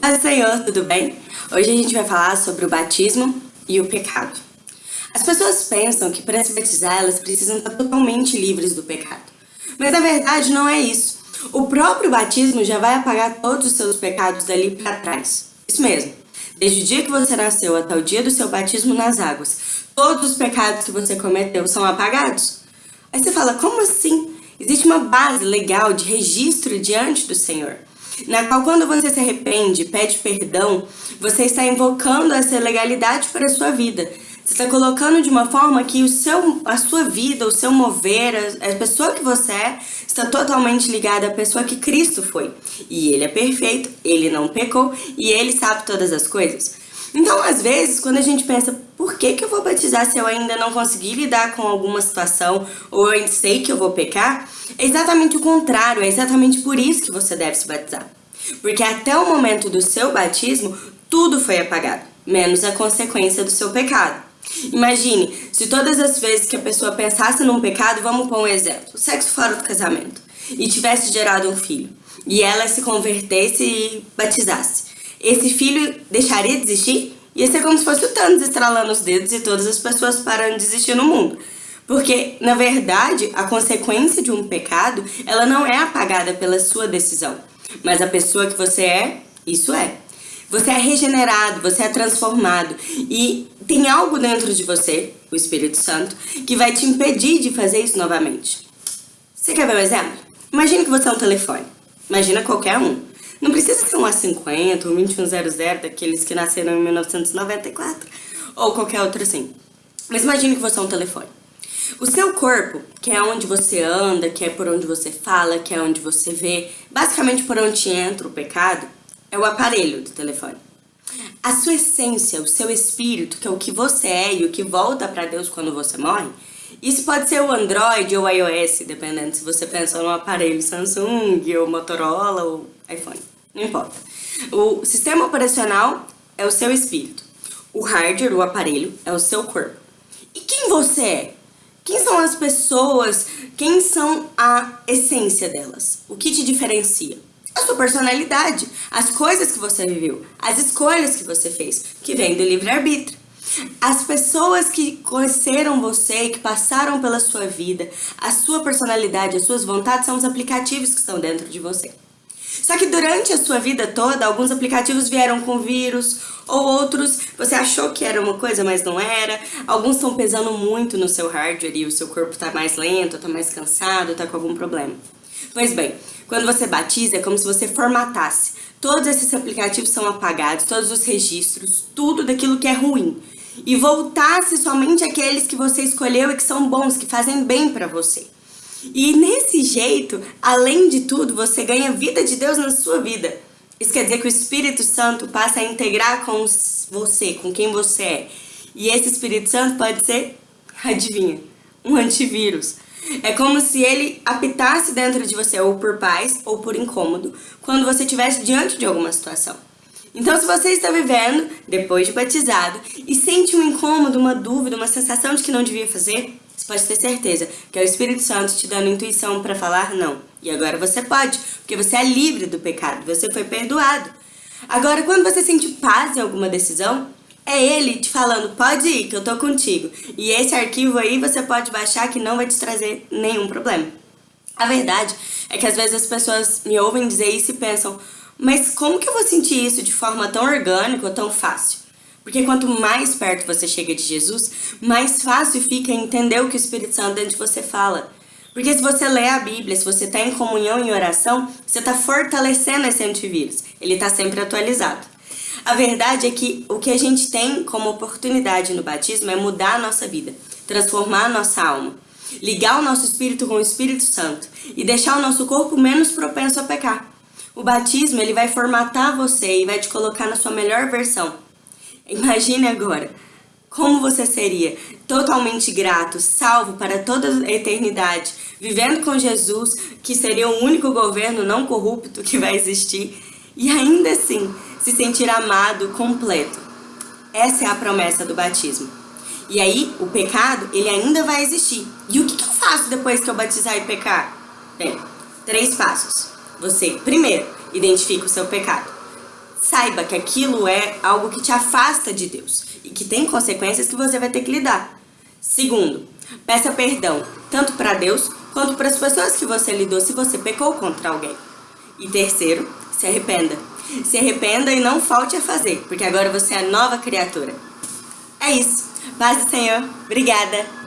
Paz Senhor, tudo bem? Hoje a gente vai falar sobre o batismo e o pecado. As pessoas pensam que para se batizar elas precisam estar totalmente livres do pecado. Mas na verdade não é isso. O próprio batismo já vai apagar todos os seus pecados dali para trás. Isso mesmo. Desde o dia que você nasceu até o dia do seu batismo nas águas, todos os pecados que você cometeu são apagados. Aí você fala, como assim? Existe uma base legal de registro diante do Senhor na qual quando você se arrepende, pede perdão, você está invocando essa legalidade para a sua vida. Você está colocando de uma forma que o seu, a sua vida, o seu mover, a, a pessoa que você é, está totalmente ligada à pessoa que Cristo foi. E Ele é perfeito, Ele não pecou e Ele sabe todas as coisas. Então, às vezes, quando a gente pensa, por que, que eu vou batizar se eu ainda não consegui lidar com alguma situação ou eu sei que eu vou pecar? É exatamente o contrário, é exatamente por isso que você deve se batizar. Porque até o momento do seu batismo, tudo foi apagado, menos a consequência do seu pecado. Imagine, se todas as vezes que a pessoa pensasse num pecado, vamos pôr um exemplo, sexo fora do casamento, e tivesse gerado um filho, e ela se convertesse e batizasse esse filho deixaria de existir? Ia ser como se fosse o Thanos estralando os dedos e todas as pessoas parando de existir no mundo. Porque, na verdade, a consequência de um pecado, ela não é apagada pela sua decisão. Mas a pessoa que você é, isso é. Você é regenerado, você é transformado. E tem algo dentro de você, o Espírito Santo, que vai te impedir de fazer isso novamente. Você quer ver um exemplo? Imagina que você é um telefone. Imagina qualquer um. Não precisa ser um A50, um 2100, daqueles que nasceram em 1994, ou qualquer outro assim. Mas imagine que você é um telefone. O seu corpo, que é onde você anda, que é por onde você fala, que é onde você vê, basicamente por onde entra o pecado, é o aparelho do telefone. A sua essência, o seu espírito, que é o que você é e o que volta para Deus quando você morre, isso pode ser o Android ou o iOS, dependendo se você pensa no aparelho Samsung ou Motorola ou iPhone não importa. O sistema operacional é o seu espírito. O hardware, o aparelho, é o seu corpo. E quem você é? Quem são as pessoas? Quem são a essência delas? O que te diferencia? A sua personalidade, as coisas que você viveu, as escolhas que você fez, que vem do livre-arbítrio. As pessoas que conheceram você, que passaram pela sua vida, a sua personalidade, as suas vontades são os aplicativos que estão dentro de você. Só que durante a sua vida toda, alguns aplicativos vieram com vírus, ou outros você achou que era uma coisa, mas não era. Alguns estão pesando muito no seu hardware e o seu corpo está mais lento, está mais cansado, está com algum problema. Pois bem, quando você batiza, é como se você formatasse. Todos esses aplicativos são apagados, todos os registros, tudo daquilo que é ruim. E voltasse somente aqueles que você escolheu e que são bons, que fazem bem para você. E nesse jeito, além de tudo, você ganha vida de Deus na sua vida. Isso quer dizer que o Espírito Santo passa a integrar com você, com quem você é. E esse Espírito Santo pode ser, adivinha, um antivírus. É como se ele apitasse dentro de você, ou por paz, ou por incômodo, quando você estivesse diante de alguma situação. Então, se você está vivendo, depois de batizado, e sente um incômodo, uma dúvida, uma sensação de que não devia fazer, você pode ter certeza que é o Espírito Santo te dando intuição para falar não. E agora você pode, porque você é livre do pecado, você foi perdoado. Agora, quando você sente paz em alguma decisão, é ele te falando, pode ir, que eu tô contigo. E esse arquivo aí você pode baixar que não vai te trazer nenhum problema. A verdade é que às vezes as pessoas me ouvem dizer isso e pensam, mas como que eu vou sentir isso de forma tão orgânica ou tão fácil? Porque quanto mais perto você chega de Jesus, mais fácil fica entender o que o Espírito Santo dentro de você fala. Porque se você lê a Bíblia, se você está em comunhão e oração, você está fortalecendo esse antivírus. Ele está sempre atualizado. A verdade é que o que a gente tem como oportunidade no batismo é mudar a nossa vida, transformar a nossa alma, ligar o nosso espírito com o Espírito Santo e deixar o nosso corpo menos propenso a pecar. O batismo ele vai formatar você e vai te colocar na sua melhor versão. Imagine agora como você seria totalmente grato, salvo para toda a eternidade, vivendo com Jesus, que seria o único governo não corrupto que vai existir, e ainda assim se sentir amado completo. Essa é a promessa do batismo. E aí, o pecado, ele ainda vai existir. E o que, eu faço depois que eu batizar e pecar? Bem, três passos. Você, primeiro, identifica o seu pecado. Saiba que aquilo é algo que te afasta de Deus e que tem consequências que você vai ter que lidar. Segundo, peça perdão tanto para Deus quanto para as pessoas que você lidou se você pecou contra alguém. E terceiro, se arrependa. Se arrependa e não falte a fazer, porque agora você é nova criatura. É isso. Paz do Senhor. Obrigada.